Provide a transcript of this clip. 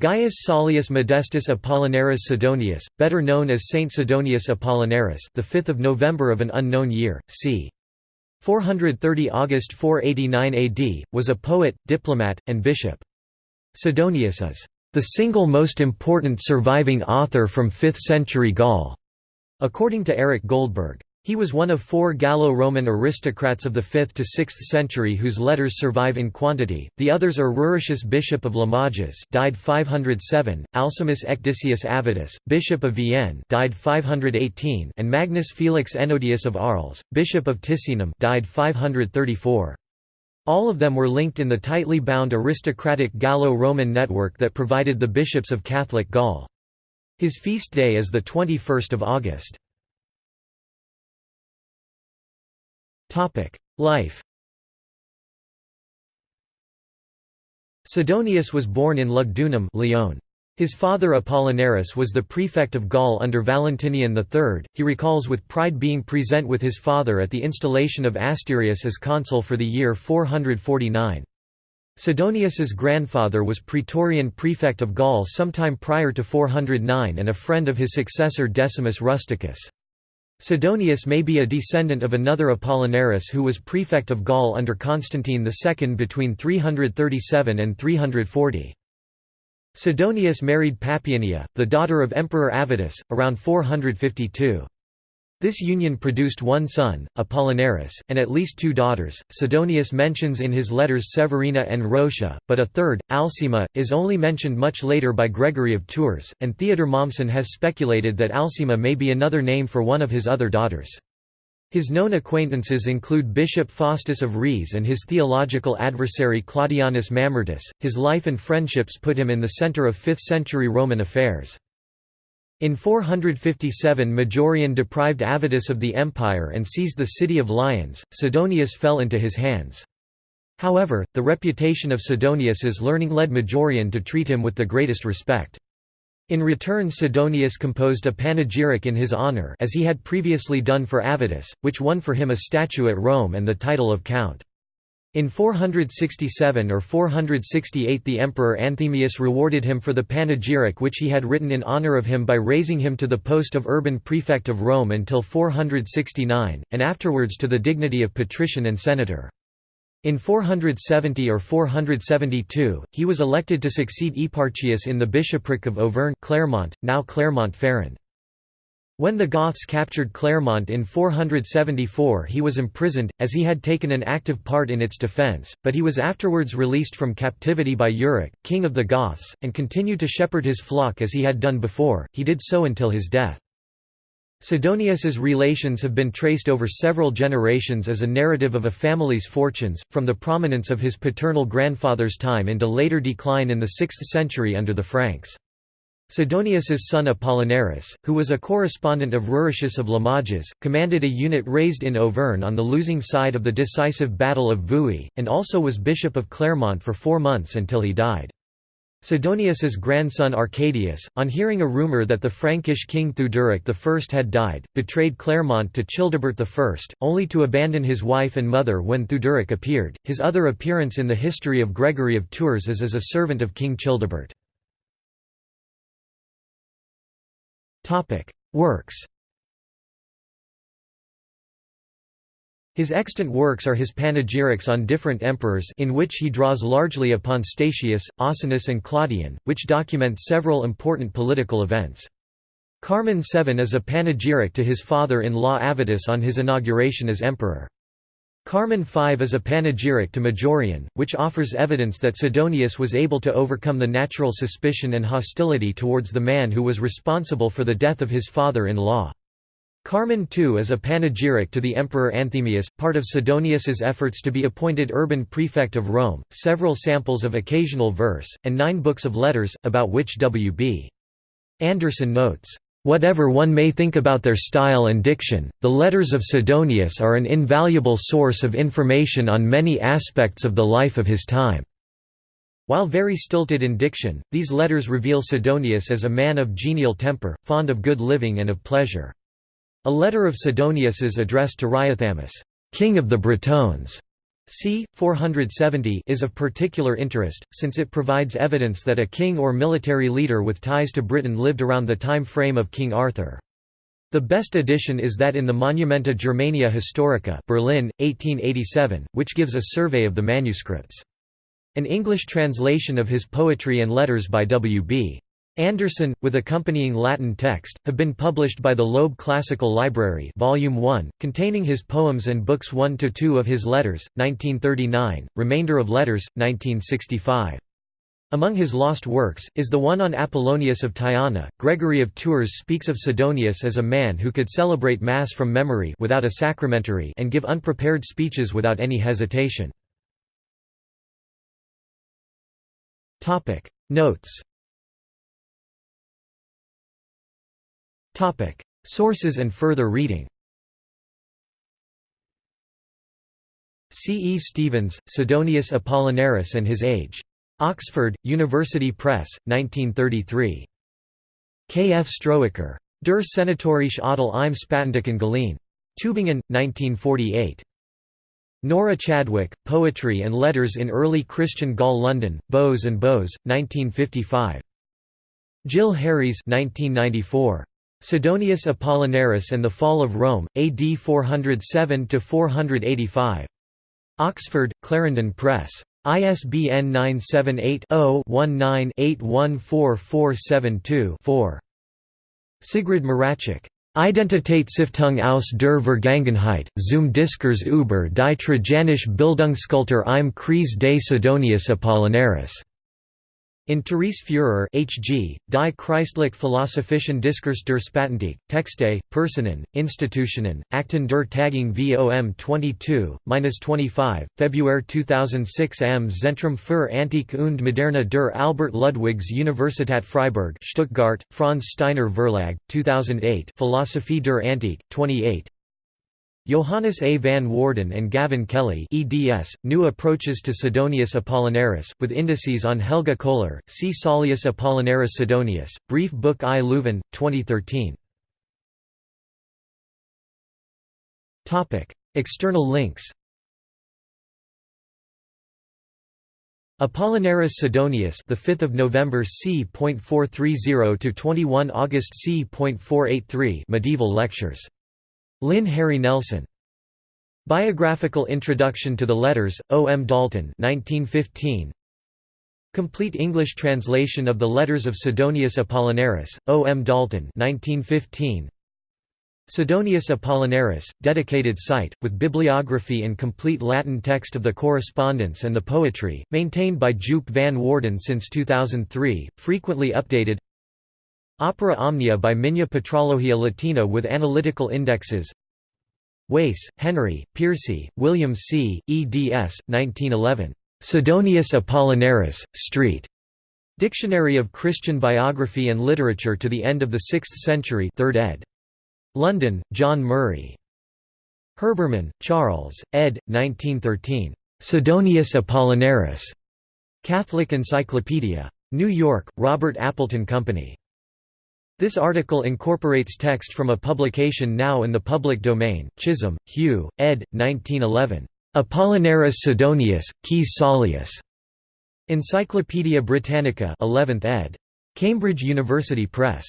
Gaius Sollius Modestus Apollinaris Sidonius, better known as Saint Sidonius Apollinaris, the 5th of November of an unknown year, c. 430 August 489 AD, was a poet, diplomat, and bishop. Sidonius is the single most important surviving author from 5th century Gaul, according to Eric Goldberg. He was one of four Gallo-Roman aristocrats of the 5th to 6th century whose letters survive in quantity. The others are Ruricius bishop of Limoges, died 507; Alcimus Ecdicius Avitus, bishop of Vienne, died 518; and Magnus Felix Ennodius of Arles, bishop of Ticinum, died 534. All of them were linked in the tightly bound aristocratic Gallo-Roman network that provided the bishops of Catholic Gaul. His feast day is the 21st of August. Life Sidonius was born in Lugdunum Lyon. His father Apollinaris was the prefect of Gaul under Valentinian III. He recalls with pride being present with his father at the installation of Asterius as consul for the year 449. Sidonius's grandfather was Praetorian prefect of Gaul sometime prior to 409 and a friend of his successor Decimus Rusticus. Sidonius may be a descendant of another Apollinaris who was prefect of Gaul under Constantine II between 337 and 340. Sidonius married Papionia, the daughter of Emperor Avitus, around 452. This union produced one son, Apollinaris, and at least two daughters. Sidonius mentions in his letters Severina and Rotia, but a third, Alcima, is only mentioned much later by Gregory of Tours, and Theodor Mommsen has speculated that Alcima may be another name for one of his other daughters. His known acquaintances include Bishop Faustus of Riez and his theological adversary Claudianus Mamertus. His life and friendships put him in the center of 5th century Roman affairs. In 457 Majorian deprived Avitus of the empire and seized the city of Lyons, Sidonius fell into his hands. However, the reputation of Sidonius's learning led Majorian to treat him with the greatest respect. In return Sidonius composed a panegyric in his honor as he had previously done for Avitus, which won for him a statue at Rome and the title of count. In 467 or 468 the emperor Anthemius rewarded him for the panegyric which he had written in honor of him by raising him to the post of urban prefect of Rome until 469, and afterwards to the dignity of patrician and senator. In 470 or 472, he was elected to succeed Eparchius in the bishopric of Auvergne Clermont, now Clermont-Ferrand. When the Goths captured Clermont in 474 he was imprisoned, as he had taken an active part in its defence, but he was afterwards released from captivity by Euric, king of the Goths, and continued to shepherd his flock as he had done before, he did so until his death. Sidonius's relations have been traced over several generations as a narrative of a family's fortunes, from the prominence of his paternal grandfather's time into later decline in the 6th century under the Franks. Sidonius's son Apollinaris, who was a correspondent of Ruricius of Limoges, commanded a unit raised in Auvergne on the losing side of the decisive Battle of Vouille, and also was bishop of Clermont for four months until he died. Sidonius's grandson Arcadius, on hearing a rumour that the Frankish king Theuderic I had died, betrayed Clermont to Childebert I, only to abandon his wife and mother when Theuderic appeared. His other appearance in the history of Gregory of Tours is as a servant of King Childebert. Works His extant works are his panegyrics on different emperors in which he draws largely upon Statius, Ausonius and Claudian, which document several important political events. Carmen VII is a panegyric to his father-in-law Avitus on his inauguration as emperor. Carmen V is a panegyric to Majorian, which offers evidence that Sidonius was able to overcome the natural suspicion and hostility towards the man who was responsible for the death of his father-in-law. Carmen II is a panegyric to the Emperor Anthemius, part of Sidonius's efforts to be appointed urban prefect of Rome, several samples of occasional verse, and nine books of letters, about which W.B. Anderson notes, Whatever one may think about their style and diction, the letters of Sidonius are an invaluable source of information on many aspects of the life of his time. While very stilted in diction, these letters reveal Sidonius as a man of genial temper, fond of good living and of pleasure. A letter of Sidonius's addressed to Riothamus, king of the Bretones, c. 470 is of particular interest, since it provides evidence that a king or military leader with ties to Britain lived around the time frame of King Arthur. The best edition is that in the Monumenta Germaniae Historica Berlin, 1887, which gives a survey of the manuscripts. An English translation of his poetry and letters by W. B. Anderson, with accompanying Latin text, have been published by the Loeb Classical Library Volume 1, containing his poems and books 1–2 of his letters, 1939, remainder of letters, 1965. Among his lost works, is the one on Apollonius of Tyana. Gregory of Tours speaks of Sidonius as a man who could celebrate Mass from memory without a sacramentary and give unprepared speeches without any hesitation. Notes Sources and further reading C. E. Stevens, Sidonius Apollinaris and His Age. Oxford, University Press, 1933. K. F. Stroheker. Der Senatorische Adel im Spätantiken Gallien. Tübingen, 1948. Nora Chadwick, Poetry and Letters in Early Christian Gaul London, Bowes and Bowes, 1955. Jill Harries 1994. Sidonius Apollinaris and the Fall of Rome, AD 407–485. Oxford, Clarendon Press. ISBN 978-0-19-814472-4. Sigrid Maracek. Identitätsstiftung aus der Vergangenheit, zum Diskurs über die Trajanische Bildungskultur im Kreis des Sidonius Apollinaris. In Therese Führer H.G., Die Christlich Philosophischen Diskurs der Spätantike, Texte, Personen, Institutionen, Akten der Tagung VOM 22-25, February 2006 am Zentrum für Antike und Moderne der Albert Ludwigs Universität Freiburg Stuttgart, Franz Steiner Verlag, 2008 Philosophie der Antike, 28 Johannes A. van Waarden and Gavin Kelly eds, New Approaches to Sidonius Apollinaris, with indices on Helga Köhler, C. Sollius Apollinaris Sidonius, Brief Book I Leuven, 2013. External links Apollinaris Sidonius, the 5th of November c.430 to 21 August c.483, Medieval Lectures Lynn Harry Nelson. Biographical Introduction to the Letters, O. M. Dalton 1915. Complete English translation of the Letters of Sidonius Apollinaris, O. M. Dalton 1915. Sidonius Apollinaris, dedicated site, with bibliography and complete Latin text of the correspondence and the poetry, maintained by Joop van Waarden since 2003, frequently updated Opera Omnia by Migne Patrologia Latina with analytical indexes Wace, Henry, Piercy, William C., eds. 1911. Sidonius Apollinaris, Street. Dictionary of Christian Biography and Literature to the End of the 6th Century 3rd ed. London, John Murray. Herbermann, Charles, ed. 1913. Sidonius Apollinaris. Catholic Encyclopedia. New York, Robert Appleton Company. This article incorporates text from a publication now in the public domain, Chisholm, Hugh, ed. 1911. Apollinaris Sidonius, Quis Sollius. Encyclopædia Britannica 11th ed. Cambridge University Press.